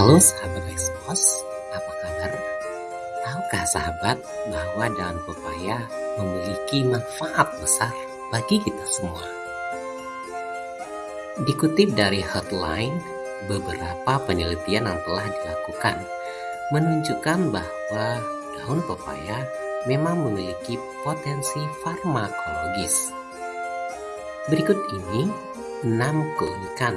Halo sahabat Expos, apa kabar? Tahukah sahabat bahwa daun pepaya memiliki manfaat besar bagi kita semua? Dikutip dari Hotline, beberapa penelitian yang telah dilakukan menunjukkan bahwa daun pepaya memang memiliki potensi farmakologis. Berikut ini 6 keunikan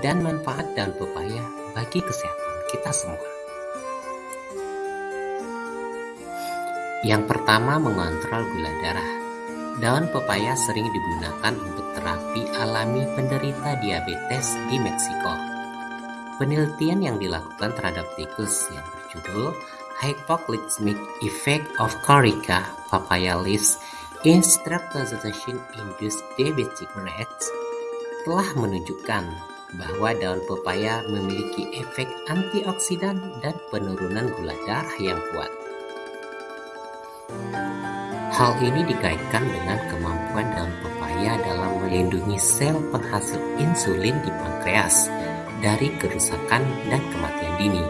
dan manfaat daun pepaya bagi kesehatan kita semua. Yang pertama mengontrol gula darah. Daun pepaya sering digunakan untuk terapi alami penderita diabetes di Meksiko. Penelitian yang dilakukan terhadap tikus yang berjudul Hypoglycemic Effect of Corica Papaya Leaves in Streptozotocin-Induced Diabetic Rats telah menunjukkan bahwa daun pepaya memiliki efek antioksidan dan penurunan gula darah yang kuat. Hal ini dikaitkan dengan kemampuan daun pepaya dalam melindungi sel penghasil insulin di pankreas dari kerusakan dan kematian dini.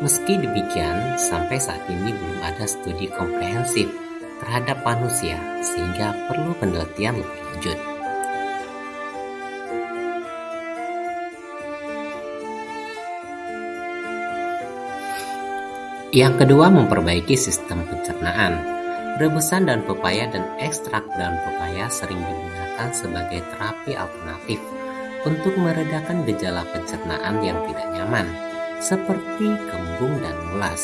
Meski demikian, sampai saat ini belum ada studi komprehensif terhadap manusia sehingga perlu penelitian lebih lanjut. Yang kedua, memperbaiki sistem pencernaan. Rebusan daun pepaya dan ekstrak daun pepaya sering digunakan sebagai terapi alternatif untuk meredakan gejala pencernaan yang tidak nyaman, seperti kembung dan mulas.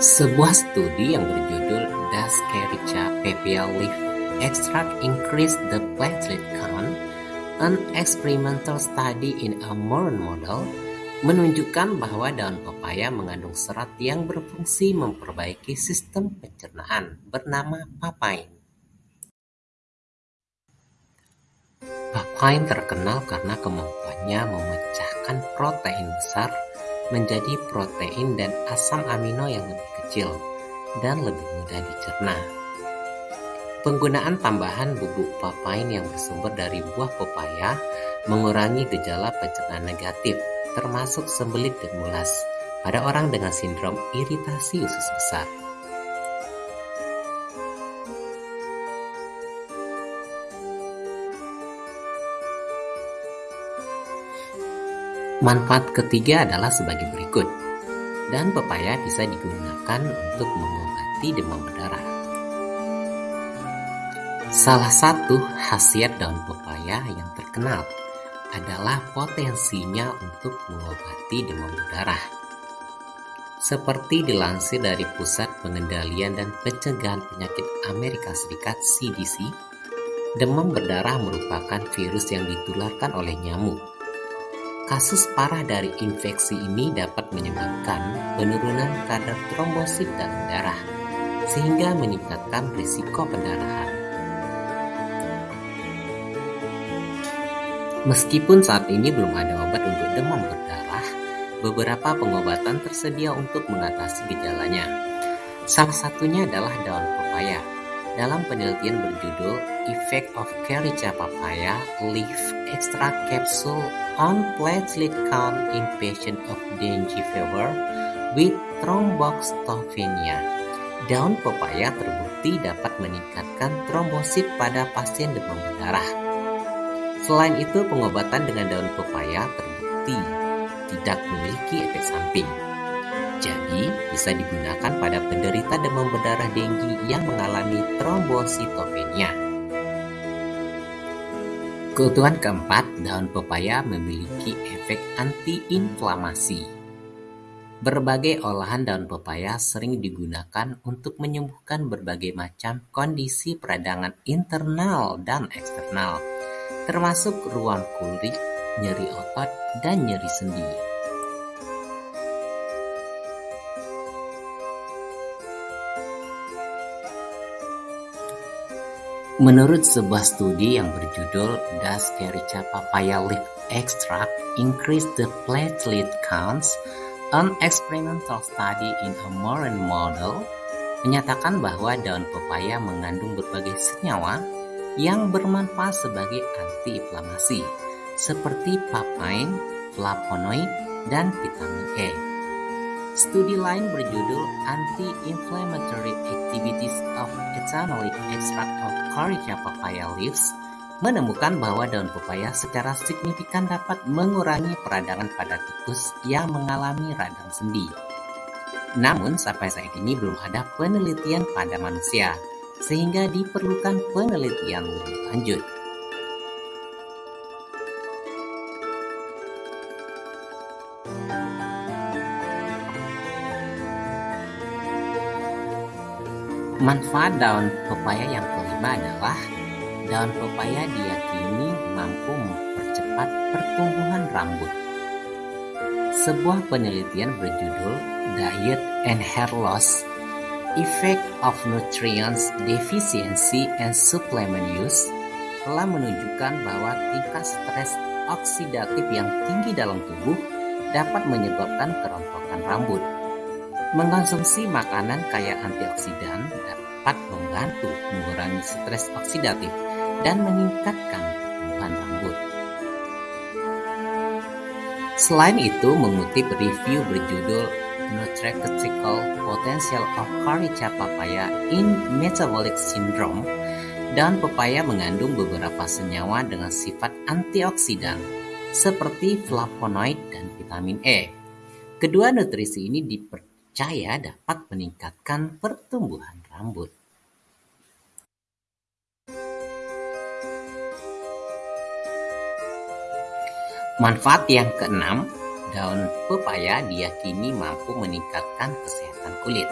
Sebuah studi yang berjudul Does Carica Papaya Leaf Extract Increase the Platelet Count? An Experimental Study in a Moron Model menunjukkan bahwa daun pepaya mengandung serat yang berfungsi memperbaiki sistem pencernaan bernama papain. Papain terkenal karena kemampuannya memecahkan protein besar menjadi protein dan asam amino yang lebih kecil dan lebih mudah dicerna. Penggunaan tambahan bubuk papain yang bersumber dari buah pepaya mengurangi gejala pencernaan negatif termasuk sembelit dan mulas pada orang dengan sindrom iritasi usus besar. Manfaat ketiga adalah sebagai berikut. Dan pepaya bisa digunakan untuk mengobati demam berdarah. Salah satu khasiat daun pepaya yang terkenal adalah potensinya untuk mengobati demam berdarah. Seperti dilansir dari Pusat Pengendalian dan Pencegahan Penyakit Amerika Serikat (CDC), demam berdarah merupakan virus yang ditularkan oleh nyamuk. Kasus parah dari infeksi ini dapat menyebabkan penurunan kadar trombosit dalam darah, sehingga meningkatkan risiko pendarahan. Meskipun saat ini belum ada obat untuk demam berdarah, beberapa pengobatan tersedia untuk mengatasi gejalanya. Salah satunya adalah daun pepaya. Dalam penelitian berjudul Effect of Carica Papaya Leaf Extract Capsule on Platelet Count in Patient of Dengue Fever with Thrombocytopenia, daun pepaya terbukti dapat meningkatkan trombosit pada pasien demam berdarah. Selain itu, pengobatan dengan daun pepaya terbukti tidak memiliki efek samping. Jadi, bisa digunakan pada penderita demam berdarah denggi yang mengalami trombositopenia. Keutuhan keempat, daun pepaya memiliki efek antiinflamasi. Berbagai olahan daun pepaya sering digunakan untuk menyembuhkan berbagai macam kondisi peradangan internal dan eksternal termasuk ruang kulit, nyeri otot, dan nyeri sendi. Menurut sebuah studi yang berjudul Does Carica Papaya Leaf Extract Increase the Platelet Counts? An Experimental Study in a Moran Model menyatakan bahwa daun pepaya mengandung berbagai senyawa yang bermanfaat sebagai antiinflamasi, seperti papain, flavonoid, dan vitamin E. Studi lain berjudul Anti-Inflammatory Activities of Ethanolic Extract of Corica Papaya Leaves menemukan bahwa daun pepaya secara signifikan dapat mengurangi peradangan pada tikus yang mengalami radang sendi. Namun sampai saat ini belum ada penelitian pada manusia, sehingga diperlukan penelitian lebih lanjut. Manfaat daun pepaya yang kelima adalah daun pepaya diyakini mampu mempercepat pertumbuhan rambut. Sebuah penelitian berjudul Diet and Hair Loss Effect of Nutrients Deficiency and Supplement Use telah menunjukkan bahwa tingkat stres oksidatif yang tinggi dalam tubuh dapat menyebabkan kerontokan rambut. Mengkonsumsi makanan kaya antioksidan dapat membantu mengurangi stres oksidatif dan meningkatkan pertumbuhan rambut. Selain itu, mengutip review berjudul Nutraceutical Potential of Corica Papaya in Metabolic Syndrome, daun pepaya mengandung beberapa senyawa dengan sifat antioksidan seperti flavonoid dan vitamin E. Kedua nutrisi ini dipercaya dapat meningkatkan pertumbuhan rambut. Manfaat yang keenam, daun pepaya diyakini mampu meningkatkan kesehatan kulit.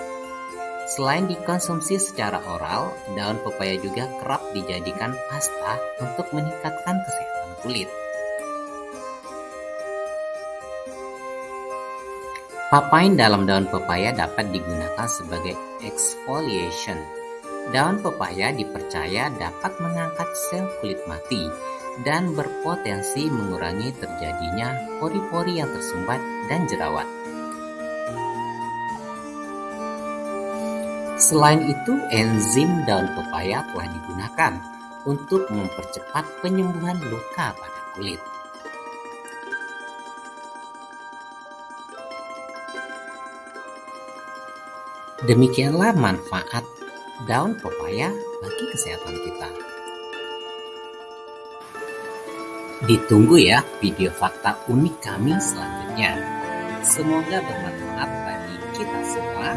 Selain dikonsumsi secara oral, daun pepaya juga kerap dijadikan pasta untuk meningkatkan kesehatan kulit. Papain dalam daun pepaya dapat digunakan sebagai exfoliation. Daun pepaya dipercaya dapat mengangkat sel kulit mati dan berpotensi mengurangi terjadinya pori-pori yang tersumbat dan jerawat. Selain itu, enzim daun pepaya telah digunakan untuk mempercepat penyembuhan luka pada kulit. Demikianlah manfaat daun pepaya bagi kesehatan kita. Ditunggu ya video fakta unik kami selanjutnya. Semoga bermanfaat bagi kita semua.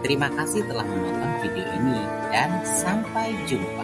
Terima kasih telah menonton video ini dan sampai jumpa.